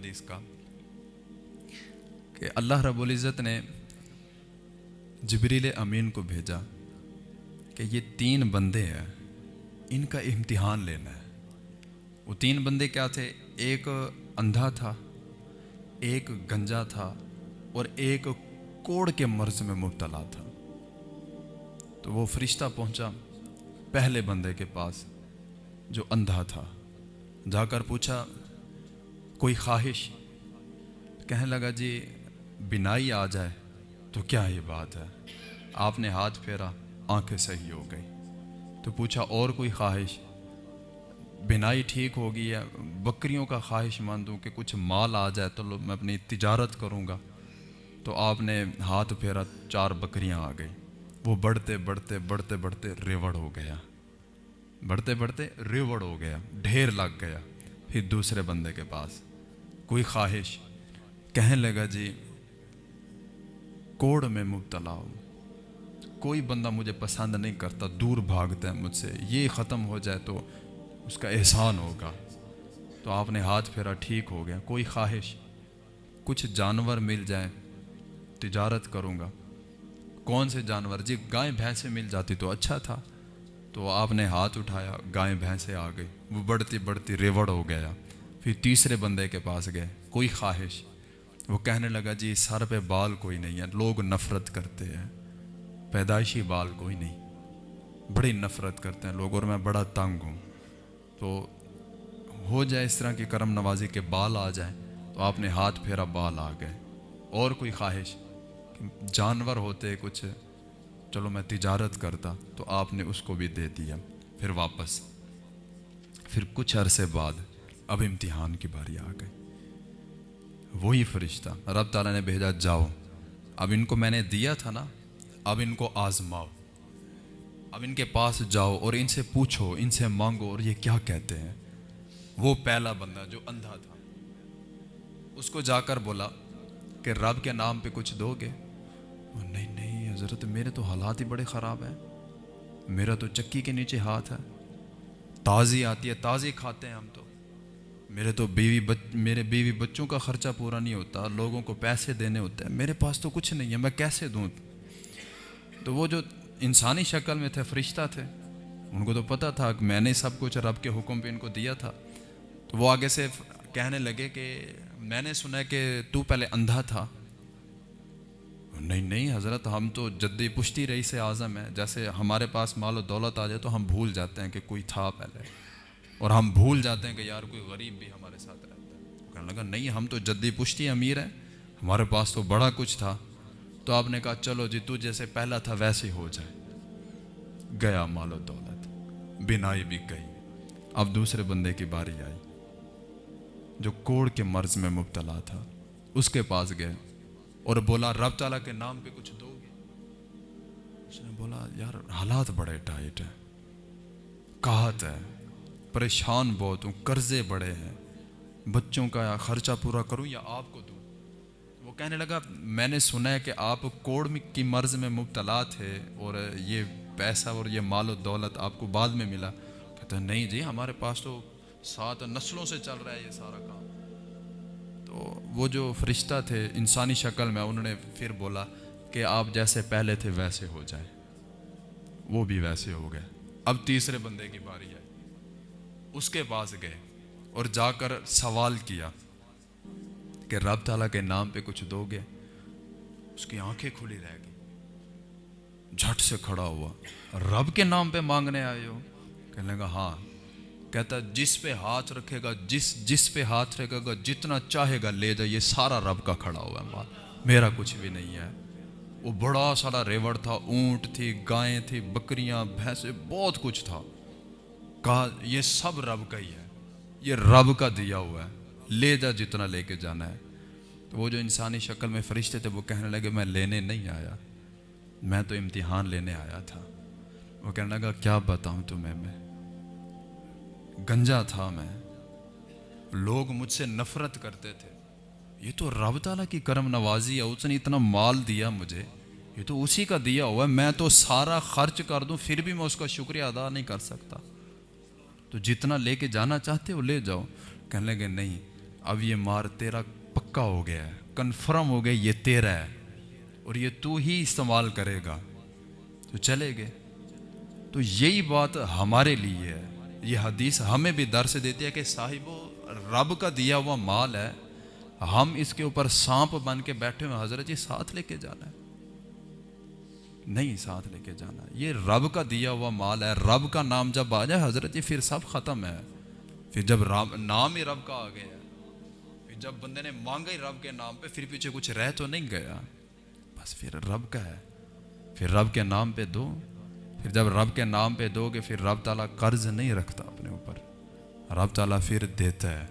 حدیث کا، کہ اللہ رب العزت نے جبریل امین کو بھیجا کہ یہ تین بندے ہیں، ان کا امتحان لینا ہے۔ وہ تین بندے کیا تھے؟ ایک اندھا تھا، ایک گنجا تھا اور ایک کوڑ کے مرض میں مبتلا تھا۔ تو وہ فرشتہ پہنچا پہلے بندے کے پاس جو اندھا تھا۔ جا کر پوچھا کوئی خواہش؟ کہنے لگا جی بینائی آ جائے تو کیا یہ بات ہے؟ آپ نے ہاتھ پھیرا، آنکھیں صحیح ہو گئی تو پوچھا اور کوئی خواہش؟ بینائی ٹھیک ہوگی ہے، بکریوں کا خواہش مند ہوں کہ کچھ مال آ جائے تو میں اپنی تجارت کروں گا۔ تو آپ نے ہاتھ پھیرا، چار بکریاں آ گئی وہ بڑھتے بڑھتے بڑھتے بڑھتے ریوڑ ہو گیا۔ بڑھتے بڑھتے ریوڑ ہو گیا، ڈھیر لگ گیا۔ پھر دوسرے بندے کے پاس۔ کوئی خواہش؟ کہنے لگا جی کوڑ میں مبتلا ہوں۔ کوئی بندہ مجھے پسند نہیں کرتا، دور بھاگتا ہے مجھ سے۔ یہ ختم ہو جائے تو اس کا احسان ہوگا۔ تو آپ نے ہاتھ پھیرا، ٹھیک ہو گیا۔ کوئی خواہش؟ کچھ جانور مل جائیں، تجارت کروں گا۔ کون سے جانور؟ جی گائے بھینسیں مل جاتی تو اچھا تھا۔ تو آپ نے ہاتھ اٹھایا گائے بھینسیں آ گئی وہ بڑھتی بڑھتی ریوڑ ہو گیا۔ پھر تیسرے بندے کے پاس گئے، کوئی خواہش؟ وہ کہنے لگا جی سر پہ بال کوئی نہیں ہے، لوگ نفرت کرتے ہیں۔ پیدائشی بال کوئی نہیں۔ بڑی نفرت کرتے ہیں لوگ، اور میں بڑا تنگ ہوں۔ تو ہو جائے اس طرح کی کرم نوازی کے بال آ جائیں، تو آپ نے ہاتھ پھیرا، بال آ گئے۔ اور کوئی خواہش؟ جانور ہوتے کچھ، چلو میں تجارت کرتا، تو آپ نے اس کو بھی دے دیا، پھر واپس۔ پھر کچھ عرصے بعد اب امتحان کی باری آ گئی۔ وہی فرشتہ، رب تعالیٰ نے بھیجا، جاؤ۔ اب ان کو میں نے دیا تھا نا، اب ان کو آزماؤ۔ اب ان کے پاس جاؤ اور ان سے پوچھو، ان سے مانگو اور یہ کیا کہتے ہیں۔ وہ پہلا بندہ جو اندھا تھا۔ اس کو جا کر بولا کہ رب کے نام پہ کچھ دو گے۔ نہیں نہیں حضرت، میرے تو حالات ہی بڑے خراب ہیں۔ میرا تو چکی کے نیچے ہاتھ ہے۔ تازی آتی ہے، تازی کھاتے ہیں ہم تو۔ میرے تو بیوی بچ میرے بیوی بچوں کا خرچہ پورا نہیں ہوتا، لوگوں کو پیسے دینے ہوتے ہیں۔ میرے پاس تو کچھ نہیں ہے، میں کیسے دوں؟ تو وہ جو انسانی شکل میں تھے، فرشتہ تھے، ان کو تو پتہ تھا کہ میں نے سب کچھ رب کے حکم پہ ان کو دیا تھا۔ تو وہ آگے سے کہنے لگے کہ میں نے سنا کہ تو پہلے اندھا تھا۔ نہیں نہیں حضرت، ہم تو جدی پشتی رہی سے اعظم ہے جیسے ہمارے پاس مال و دولت آ جائے تو ہم بھول جاتے ہیں کہ کوئی تھا پہلے۔ اور ہم بھول جاتے ہیں کہ یار کوئی غریب بھی ہمارے ساتھ رہتا ہے۔ کہنے لگا، نہیں، ہم تو جدی پشتی امیر ہیں، ہمارے پاس تو بڑا کچھ تھا۔ تو آپ نے کہا، چلو جی تو جیسے پہلا تھا ویسے ہو جائے۔ گیا مال و دولت، بینائی بھی گئی اب دوسرے بندے کی باری آئی، جو کوڑ کے مرض میں مبتلا تھا۔ اس کے پاس گئے اور بولا، رب تعالیٰ کے نام پہ کچھ دو گے۔ اس نے بولا، یار، حالات بڑے ٹائٹ ہیں۔ کہات ہے۔ پریشان بہت ہوں، قرضے بڑے ہیں۔ بچوں کا خرچہ پورا کروں یا آپ کو دوں؟ وہ کہنے لگا، میں نے سنا ہے کہ آپ کوڑ کی مرض میں مبتلا تھے اور یہ پیسہ اور یہ مال و دولت آپ کو بعد میں ملا۔ کہتا نہیں جی ہمارے پاس تو سات نسلوں سے چل رہا ہے یہ سارا کام۔ تو وہ جو فرشتہ تھے، انسانی شکل میں، انہوں نے پھر بولا کہ آپ جیسے پہلے تھے ویسے ہو جائیں۔ وہ بھی ویسے ہو گئے۔ اب تیسرے بندے کی باری ہے۔ اس کے پاس گئے اور جا کر سوال کیا کہ رب تعالیٰ کے نام پہ کچھ دو گے اس کی آنکھیں کھلی رہ گئی جھٹ سے کھڑا ہوا، رب کے نام پہ مانگنے آئے ہو؟ کہنے لگا ہاں۔ کہتا، جس پہ ہاتھ رکھے گا، جس جس پہ ہاتھ رکھے گا، جتنا چاہے گا لے جائے یہ سارا رب کا کھڑا ہوا ہے مال۔ میرا کچھ بھی نہیں ہے۔ وہ بڑا سارا ریوڑ تھا، اونٹ تھی، گائیں تھی، بکریاں، بھینسیں، بہت کچھ تھا۔ کہا، یہ سب رب کا ہی ہے۔ یہ رب کا دیا ہوا ہے۔ لے جا جتنا لے کے جانا ہے۔ تو وہ جو انسانی شکل میں فرشتے تھے، وہ کہنے لگے، میں لینے نہیں آیا۔ میں تو امتحان لینے آیا تھا۔ وہ کہنے لگا، کیا بتاؤں تمہیں میں؟ گنجا تھا میں۔ لوگ مجھ سے نفرت کرتے تھے۔ یہ تو رب تعالیٰ کی کرم نوازی ہے، اس نے اتنا مال دیا مجھے۔ یہ تو اسی کا دیا ہوا ہے۔ میں تو سارا خرچ کر دوں، پھر بھی میں اس کا شکریہ ادا نہیں کر سکتا۔ تو جتنا لے کے جانا چاہتے ہو لے جاؤ۔ کہنے لگے، نہیں، اب یہ مار تیرا پکا ہو گیا ہے، کنفرم ہو گیا یہ تیرا ہے اور یہ تو ہی استعمال کرے گا۔ تو چلے گئے۔ تو یہی بات ہمارے لیے ہے۔ یہ حدیث ہمیں بھی در سے دیتی ہے کہ صاحب، رب کا دیا ہوا مال ہے، ہم اس کے اوپر سانپ بن کے بیٹھے ہوئے حضرت جی ساتھ لے کے جانا ہے۔ نہیں ساتھ لے کے جانا۔ یہ رب کا دیا ہوا مال ہے۔ رب کا نام جب آ جائے حضرت جی پھر سب ختم ہے۔ پھر جب رب، نام ہی رب کا آ گیا۔ پھر جب بندے نے مانگا ہی رب کے نام پہ، پھر پیچھے کچھ رہ تو نہیں گیا۔ بس پھر رب کا ہے۔ پھر رب کے نام پہ دو۔ پھر جب رب کے نام پہ دو گے، پھر رب تعالیٰ قرض نہیں رکھتا اپنے اوپر۔ رب تعالیٰ پھر دیتا ہے۔